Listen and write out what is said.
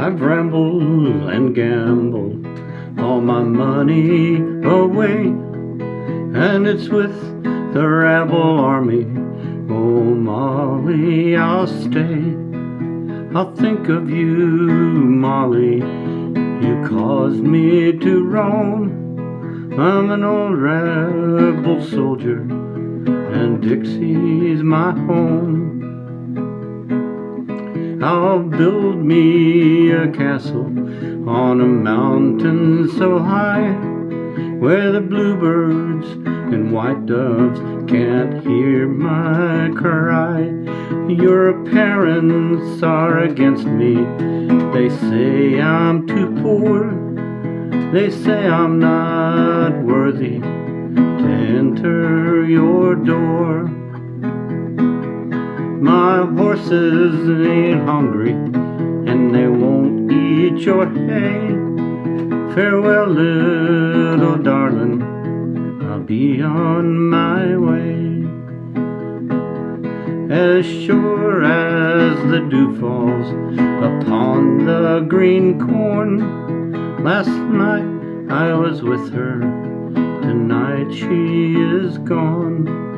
I've rambled and gambled all my money away, and it's with the rebel army. Oh, Molly, I'll stay. I'll think of you, Molly. You caused me to roam. I'm an old rebel soldier, and Dixie's my home. I'll build me a castle on a mountain so high where the bluebirds and white doves can't hear my cry. Your parents are against me. They say I'm too poor. They say I'm not worthy to enter your door. My horses ain't hungry and they won't eat your hay. Farewell, little darling, I'll be on my way. As sure as the dew falls upon the green corn, last night I was with her, tonight she is gone.